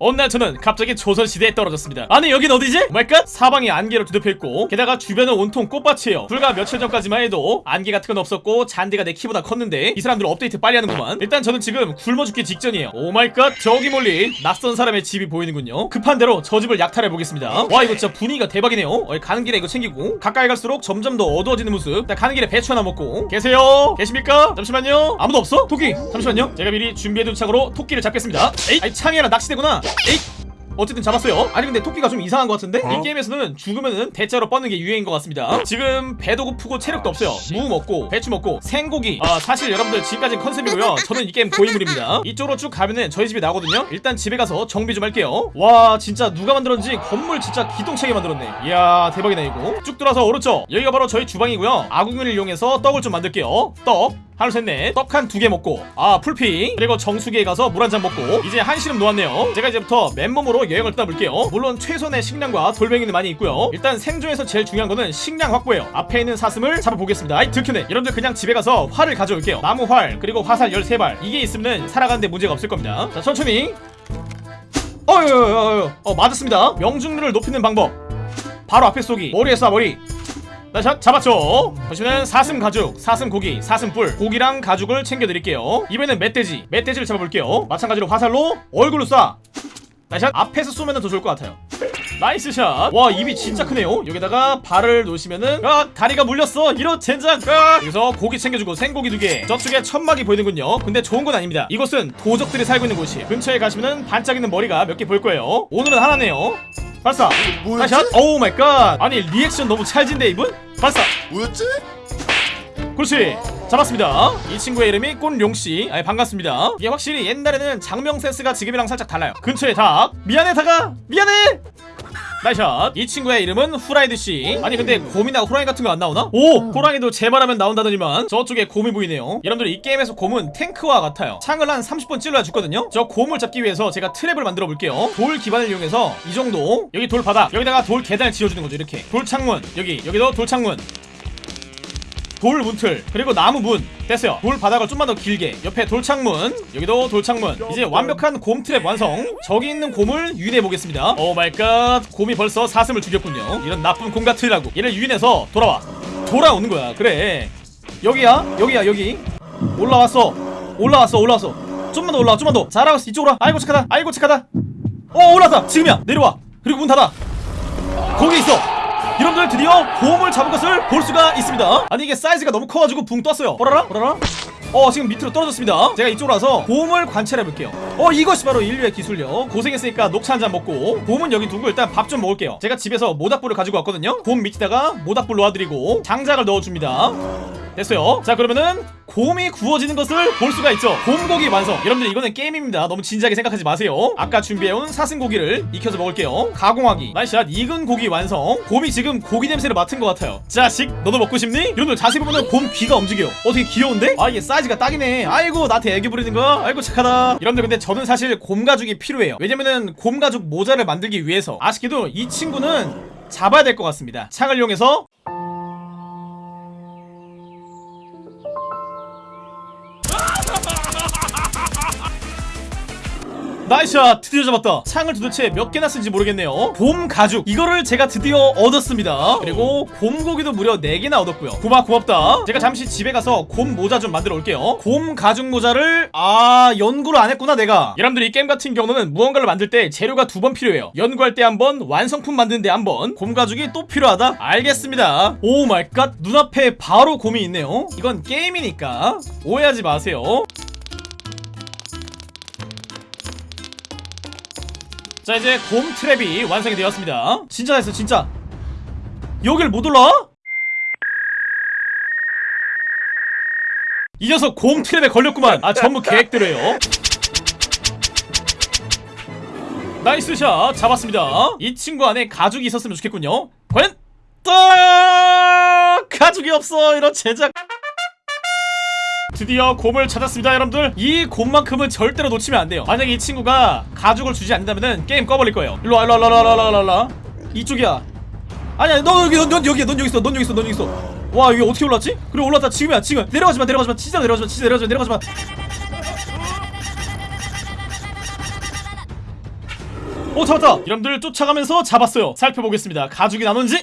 어느 날 저는 갑자기 조선시대에 떨어졌습니다. 아니 여긴 어디지? 뭘까? 사방이 안개로 뒤덮여있고 게다가 주변은 온통 꽃밭이에요. 불과 며칠 전까지만 해도 안개 같은 건 없었고 잔디가 내 키보다 컸는데 이 사람들 업데이트 빨리 하는구만. 일단 저는 지금 굶어 죽기 직전이에요. Oh my god 저기 멀리 낯선 사람의 집이 보이는군요. 급한 대로 저 집을 약탈해보겠습니다. 와 이거 진짜 분위기가 대박이네요. 어, 가는 길에 이거 챙기고 가까이 갈수록 점점 더 어두워지는 모습. 일단 가는 길에 배추 하나 먹고. 계세요? 계십니까? 잠시만요. 아무도 없어? 토끼 잠시만요. 제가 미리 준비해둔 창으로 토끼를 잡겠습니다. 에이 아니 창이 아니라 낚시대구나 에이 어쨌든 잡았어요. 아니 근데 토끼가 좀 이상한 것 같은데? 이 게임에서는 죽으면은 대자로 뻗는 게 유행인 것 같습니다. 지금 배도 고프고 체력도 없어요. 무 먹고 배추 먹고 생고기. 아 사실 여러분들 지금까지 컨셉이고요. 저는 이 게임 고인물입니다. 이쪽으로 쭉 가면은 저희 집이 나거든요. 일단 집에 가서 정비 좀 할게요. 와 진짜 누가 만들었는지 건물 진짜 기똥차게 만들었네. 이야 대박이네 이거. 쭉 돌아서 오른쪽. 여기가 바로 저희 주방이고요. 아궁이를 이용해서 떡을 좀 만들게요. 떡 하나 셋넷. 떡한 두 개 먹고 아 풀피 그리고 정수기에 가서 물 한 잔 먹고 이제 한시름 놓았네요. 제가 이제부터 맨몸으로 여행을 떠나볼게요. 물론 최선의 식량과 돌멩이는 많이 있고요. 일단 생존에서 제일 중요한 거는 식량 확보예요. 앞에 있는 사슴을 잡아보겠습니다. 아이 들켰네. 여러분들 그냥 집에 가서 활을 가져올게요. 나무 활 그리고 화살 13발. 이게 있으면 살아가는데 문제가 없을 겁니다. 자 천천히. 어여여여 어 맞았습니다. 명중률을 높이는 방법. 바로 앞에 쏘기. 머리에 쏴 머리 nice shot 잡았죠? 보시면 사슴 가죽 사슴 고기 사슴 뿔 고기랑 가죽을 챙겨드릴게요. 이번에는 멧돼지 멧돼지를 잡아볼게요. 마찬가지로 화살로 얼굴로 쏴. Nice shot 앞에서 쏘면 더 좋을 것 같아요. Nice shot 와 입이 진짜 크네요. 여기다가 발을 놓으시면은 아 다리가 물렸어. 이런 젠장. 아! 여기서 고기 챙겨주고 생고기 두개. 저쪽에 천막이 보이는군요. 근데 좋은 건 아닙니다. 이곳은 도적들이 살고 있는 곳이 근처에 가시면은 반짝이는 머리가 몇 개 보일 거예요. 오늘은 하나네요 발사 뭐였지? Nice shot oh my god 아니 리액션 너무 찰진데 이분? 발사 뭐였지? 그렇지. 잡았습니다. 이 친구의 이름이 꼰룡씨. 아이 반갑습니다. 이게 확실히 옛날에는 작명 센스가 지금이랑 살짝 달라요. 근처에 닭 미안해 닭아 미안해 nice shot. 이 친구의 이름은 후라이드씨. 아니 근데 곰이나 호랑이 같은 거 안 나오나? 오! 호랑이도 제 말하면 나온다더니만 저쪽에 곰이 보이네요. 여러분들 이 게임에서 곰은 탱크와 같아요. 창을 한 30번 찔러야 죽거든요? 저 곰을 잡기 위해서 제가 트랩을 만들어 볼게요. 돌 기반을 이용해서 이 정도. 여기 돌 바닥. 여기다가 돌 계단을 지어주는 거죠 이렇게. 돌 창문. 여기 여기도 돌 창문 돌 문틀 그리고 나무 문. 됐어요. 돌 바닥을 좀만 더 길게. 옆에 돌창문. 여기도 돌창문. 이제 완벽한 곰 트랩 완성. 저기 있는 곰을 유인해 보겠습니다. Oh my god. 곰이 벌써 사슴을 죽였군요. 이런 나쁜 곰 같으니라고. 얘를 유인해서 돌아와. 돌아오는 거야. 그래. 여기야? 여기야 여기. 올라왔어. 올라왔어 올라왔어. 좀만 더 올라와 좀만 더. 잘하고 있어 이쪽으로 와. 아이고 착하다. 아이고 착하다. 어 올라왔다. 지금이야. 내려와. 그리고 문 닫아. 거기 있어 여러분들 드디어 곰을 잡은 것을 볼 수가 있습니다. 아니 이게 사이즈가 너무 커가지고 붕 떴어요. 보라라 보라라 어 지금 밑으로 떨어졌습니다. 제가 이쪽으로 와서 곰을 관찰해볼게요. 어 이것이 바로 인류의 기술력 고생했으니까 녹차 한 잔 먹고 곰은 여기 두고 일단 밥 좀 먹을게요. 제가 집에서 모닥불을 가지고 왔거든요. 곰 밑에다가 모닥불 놓아드리고 장작을 넣어줍니다 됐어요. 자 그러면은 곰이 구워지는 것을 볼 수가 있죠. 곰고기 완성. 여러분들 이거는 게임입니다. 너무 진지하게 생각하지 마세요. 아까 준비해온 사슴고기를 익혀서 먹을게요. 가공하기. nice shot. 익은 고기 완성. 곰이 지금 고기 냄새를 맡은 것 같아요. 자식 너도 먹고 싶니? 여러분들 자세히 보면 곰 귀가 움직여. 어 되게 귀여운데? 아 이게 사이즈가 딱이네. 아이고 나한테 애교 부리는 거. 아이고 착하다. 여러분들 근데 저는 사실 곰 가죽이 필요해요. 왜냐면은 곰 가죽 모자를 만들기 위해서 아쉽게도 이 친구는 잡아야 될 것 같습니다. 창을 이용해서 nice shot. 드디어 잡았다. 창을 도대체 몇 개나 쓴지 모르겠네요. 곰 가죽. 이거를 제가 드디어 얻었습니다. 그리고 곰고기도 무려 4개나 얻었고요. 곰아 고맙다. 제가 잠시 집에 가서 곰 모자 좀 만들어 올게요. 곰 가죽 모자를 아 연구를 안 했구나 내가. 여러분들 이 게임 같은 경우는 무언가를 만들 때 재료가 두 번 필요해요. 연구할 때 한 번 완성품 만드는데 한 번. 곰 가죽이 또 필요하다? 알겠습니다. oh my god. 눈앞에 바로 곰이 있네요. 이건 게임이니까 오해하지 마세요 자 이제 곰 트랩이 완성이 되었습니다. 진짜 됐어 진짜. 여길 못 올라와? 이 녀석 곰 트랩에 걸렸구만. 아 전부 계획대로예요. nice shot 잡았습니다. 이 친구 안에 가죽이 있었으면 좋겠군요. 과연 딱 가죽이 없어. 이런 제작 드디어 곰을 찾았습니다 여러분들. 이 곰만큼은 절대로 놓치면 안 돼요. 만약에 이 친구가 가죽을 주지 않는다면 게임 꺼버릴 거예요. 일로와 일로와 일로와 일로와 일로와 이쪽이야. 아니야 너 여기 넌, 넌 여기야 넌 여기 있어 넌 여기 있어 넌 여기 있어. 와 여기 어떻게 올랐지? 그래 올랐다 지금이야 지금. 내려가지마 내려가지마 진짜 내려가지마 진짜 내려가지마 내려가지마. 오 잡았다. 이놈들 쫓아가면서 잡았어요. 살펴보겠습니다. 가죽이 나눈지